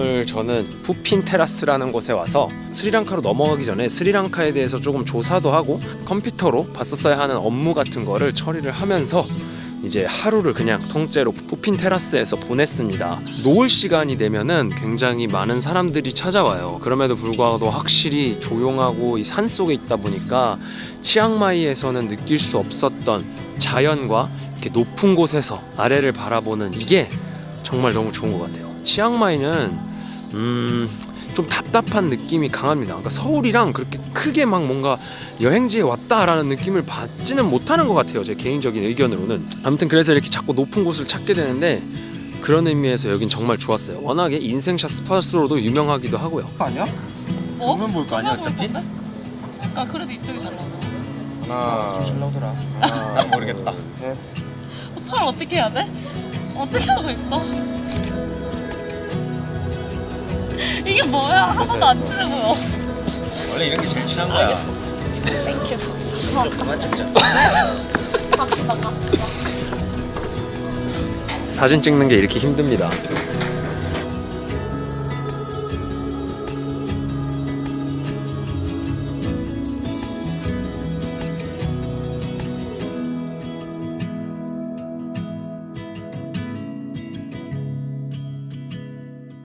오늘 저는 푸핀 테라스라는 곳에 와서 스리랑카로 넘어가기 전에 스리랑카에 대해서 조금 조사도 하고 컴퓨터로 봤었어야 하는 업무 같은 거를 처리를 하면서 이제 하루를 그냥 통째로 푸핀 테라스에서 보냈습니다. 노을 시간이 되면은 굉장히 많은 사람들이 찾아와요. 그럼에도 불구하고 확실히 조용하고 이 산 속에 있다 보니까 치앙마이에서는 느낄 수 없었던 자연과 이렇게 높은 곳에서 아래를 바라보는 이게 정말 너무 좋은 것 같아요. 치앙마이는 음. 좀 답답한 느낌이 강합니다. 그러니까 서울이랑 그렇게 크게 막 뭔가 여행지에 왔다라는 느낌을 받지는 못하는 것 같아요. 제 개인적인 의견으로는. 아무튼 그래서 이렇게 자꾸 높은 곳을 찾게 되는데 그런 의미에서 여긴 정말 좋았어요. 워낙에 인생샷 스팟으로도 유명하기도 하고요. 아니야? 어? 보면 볼거 아니야 어차피? 아 그래도 이쪽이 잘 나와. 하나, 잘 나오더라. 하나, 모르겠다. 팔 어떻게 해야 돼? 어떻게 하고 있어? 이게 뭐야? 한 번도 안 치는 거야. 원래 이런 게 제일 친한 거야. Thank you. 그만 찍자. 갑시다 갑시다. 사진 찍는 게 이렇게 힘듭니다.